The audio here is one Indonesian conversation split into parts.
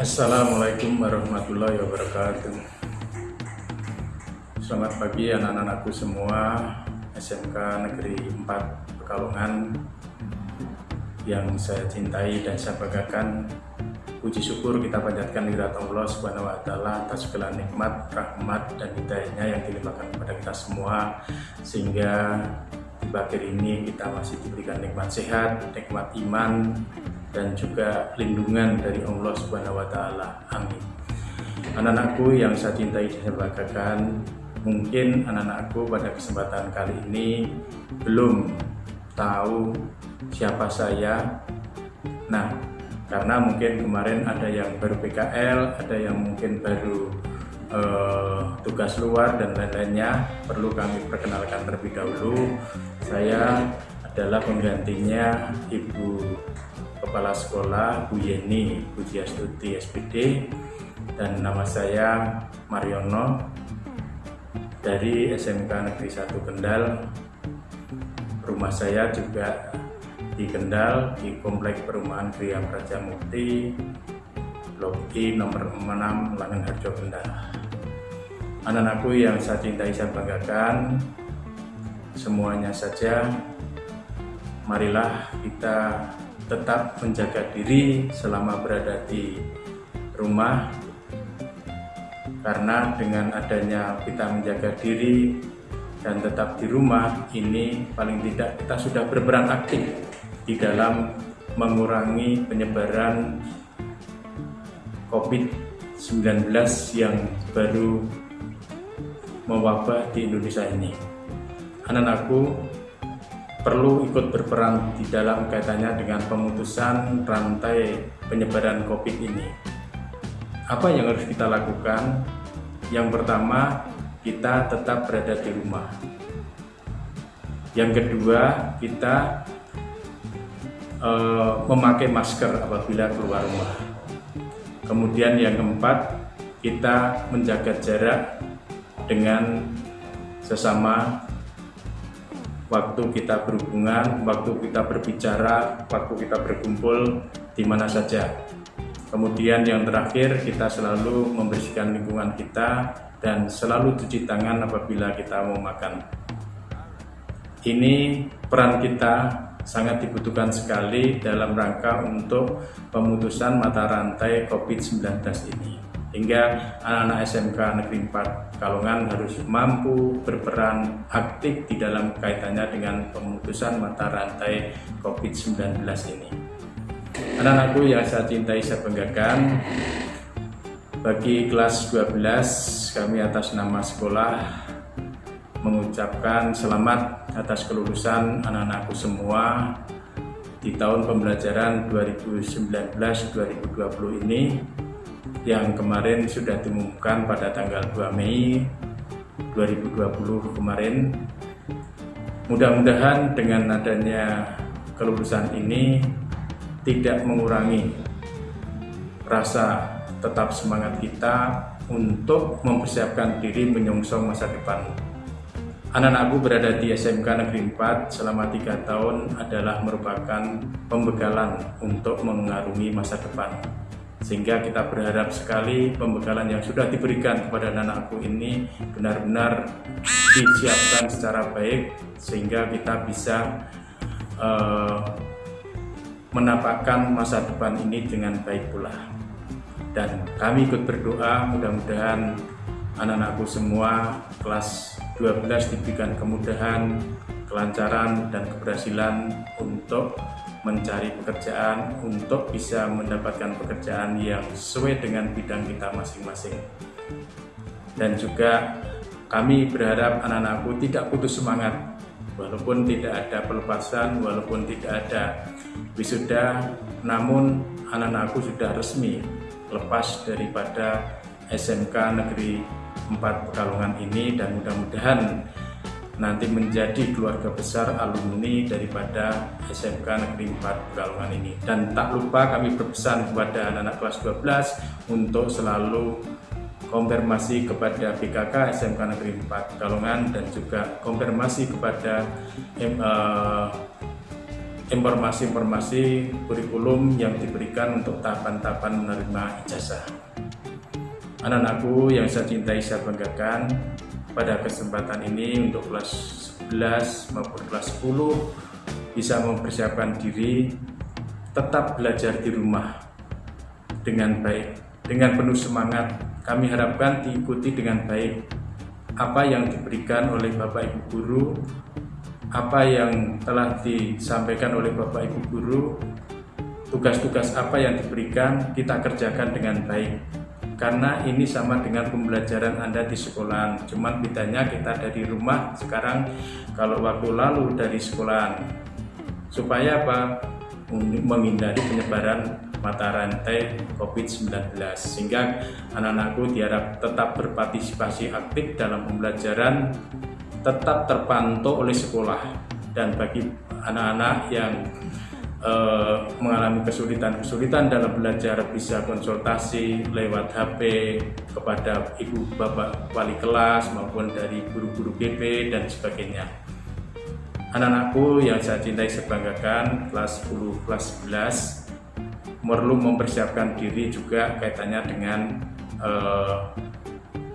Assalamualaikum warahmatullahi wabarakatuh. Selamat pagi anak-anakku semua. SMK Negeri 4 Pekalongan yang saya cintai dan saya banggakan. Puji syukur kita panjatkan lirat Allah Subhanahu wa taala atas segala nikmat, rahmat dan hidayahnya yang dilimpahkan kepada kita semua sehingga di akhir ini kita masih diberikan nikmat sehat, nikmat iman, dan juga lindungan dari Allah Subhanahu wa taala. Amin. Anak-anakku yang saya cintai dan banggakan, mungkin anak-anakku pada kesempatan kali ini belum tahu siapa saya. Nah, karena mungkin kemarin ada yang baru PKL, ada yang mungkin baru uh, tugas luar dan lain-lainnya, perlu kami perkenalkan terlebih dahulu. Saya adalah penggantinya Ibu Kepala Sekolah Bu Yeni Pujiastuti SPD dan nama saya Mariono dari SMK Negeri 1 Kendal. Rumah saya juga di Kendal di Komplek Perumahan Gria Praja Mukti Blok nomor 6 Langen Harjo Kendal. Anak-anakku yang saya cintai saya banggakan semuanya saja marilah kita tetap menjaga diri selama berada di rumah karena dengan adanya kita menjaga diri dan tetap di rumah ini paling tidak kita sudah berperan aktif di dalam mengurangi penyebaran COVID-19 yang baru mewabah di Indonesia ini. Anak-anakku, perlu ikut berperan di dalam kaitannya dengan pemutusan rantai penyebaran COVID ini. Apa yang harus kita lakukan? Yang pertama, kita tetap berada di rumah. Yang kedua, kita uh, memakai masker apabila keluar rumah. Kemudian yang keempat, kita menjaga jarak dengan sesama waktu kita berhubungan, waktu kita berbicara, waktu kita berkumpul di mana saja. Kemudian yang terakhir kita selalu membersihkan lingkungan kita dan selalu cuci tangan apabila kita mau makan. Ini peran kita sangat dibutuhkan sekali dalam rangka untuk pemutusan mata rantai COVID-19 ini hingga anak-anak SMK Negeri 4 Kalongan harus mampu berperan aktif di dalam kaitannya dengan pemutusan mata rantai COVID-19 ini. Anak-anakku yang saya cintai, saya banggakan, bagi kelas 12 kami atas nama sekolah mengucapkan selamat atas kelulusan anak-anakku semua di tahun pembelajaran 2019-2020 ini yang kemarin sudah diumumkan pada tanggal 2 Mei 2020 kemarin. Mudah-mudahan dengan adanya kelulusan ini tidak mengurangi rasa tetap semangat kita untuk mempersiapkan diri menyongsong masa depan. Anak-anakku berada di SMK Negeri 4 selama tiga tahun adalah merupakan pembekalan untuk mengarungi masa depan sehingga kita berharap sekali pembekalan yang sudah diberikan kepada anak-anakku ini benar-benar disiapkan secara baik sehingga kita bisa uh, menapakkan masa depan ini dengan baik pula. Dan kami ikut berdoa mudah-mudahan anak-anakku semua kelas 12 diberikan kemudahan kelancaran dan keberhasilan untuk mencari pekerjaan untuk bisa mendapatkan pekerjaan yang sesuai dengan bidang kita masing-masing. Dan juga kami berharap anak-anakku tidak putus semangat walaupun tidak ada pelepasan, walaupun tidak ada wisuda, namun anak-anakku sudah resmi lepas daripada SMK Negeri 4 Pekalongan ini dan mudah-mudahan nanti menjadi keluarga besar alumni daripada SMK Negeri 4 Pekalongan ini. Dan tak lupa kami berpesan kepada anak-anak kelas 12 untuk selalu konfirmasi kepada BKK SMK Negeri 4 Pekalongan dan juga konfirmasi kepada uh, informasi-informasi kurikulum yang diberikan untuk tahapan-tahapan menerima ijazah. Anak-anakku yang saya cintai saya banggakan pada kesempatan ini untuk kelas 11 maupun kelas 10 bisa mempersiapkan diri tetap belajar di rumah dengan baik, dengan penuh semangat. Kami harapkan diikuti dengan baik apa yang diberikan oleh Bapak Ibu Guru apa yang telah disampaikan oleh Bapak Ibu Guru, tugas-tugas apa yang diberikan kita kerjakan dengan baik. Karena ini sama dengan pembelajaran Anda di sekolah, cuman bedanya kita dari rumah sekarang kalau waktu lalu dari sekolah. Supaya apa? Menghindari penyebaran mata rantai COVID-19 sehingga anak-anakku diharap tetap berpartisipasi aktif dalam pembelajaran tetap terpantau oleh sekolah dan bagi anak-anak yang uh, mengalami kesulitan-kesulitan dalam belajar bisa konsultasi lewat HP kepada ibu bapak wali kelas maupun dari guru-guru GP dan sebagainya. Anak-anakku yang saya cintai sebanggakan kelas 10 kelas 11 perlu mempersiapkan diri juga kaitannya dengan uh,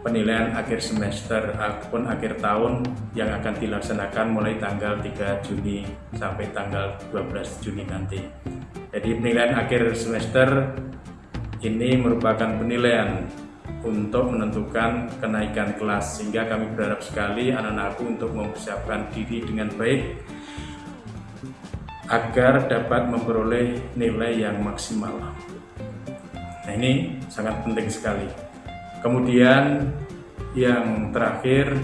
penilaian akhir semester ataupun akhir tahun yang akan dilaksanakan mulai tanggal 3 Juni sampai tanggal 12 Juni nanti. Jadi penilaian akhir semester ini merupakan penilaian untuk menentukan kenaikan kelas sehingga kami berharap sekali anak-anakku untuk mempersiapkan diri dengan baik agar dapat memperoleh nilai yang maksimal. Nah ini sangat penting sekali. Kemudian yang terakhir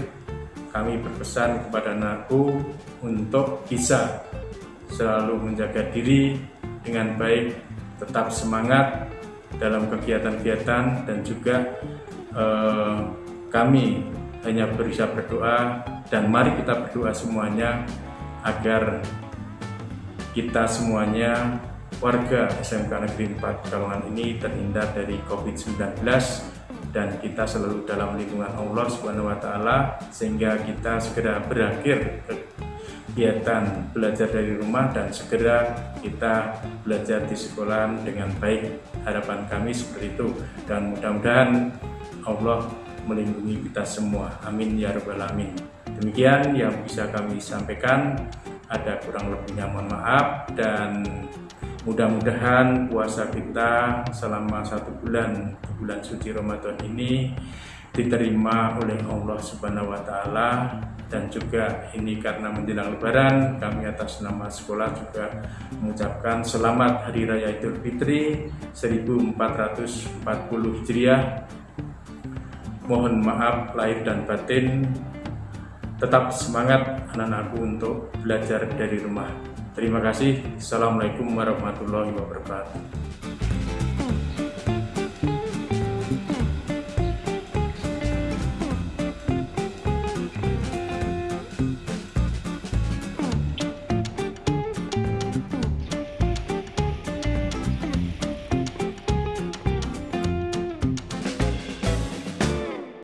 kami berpesan kepada anakku untuk bisa selalu menjaga diri dengan baik, tetap semangat dalam kegiatan-kegiatan dan juga eh, kami hanya bisa berdoa dan mari kita berdoa semuanya agar kita semuanya warga SMK Negeri 4 Kalongan ini terhindar dari COVID-19 dan kita selalu dalam lindungan Allah Subhanahu wa taala sehingga kita segera berakhir kegiatan belajar dari rumah dan segera kita belajar di sekolah dengan baik. Harapan kami seperti itu dan mudah-mudahan Allah melindungi kita semua. Amin ya rabbal alamin. Demikian yang bisa kami sampaikan. Ada kurang lebihnya mohon maaf dan Mudah-mudahan puasa kita selama satu bulan bulan suci Ramadan ini diterima oleh Allah Subhanahu wa taala dan juga ini karena menjelang lebaran kami atas nama sekolah juga mengucapkan selamat hari raya Idul Fitri 1440 Hijriah. Mohon maaf lahir dan batin. Tetap semangat anak-anakku untuk belajar dari rumah. Terima kasih. Assalamualaikum warahmatullahi wabarakatuh.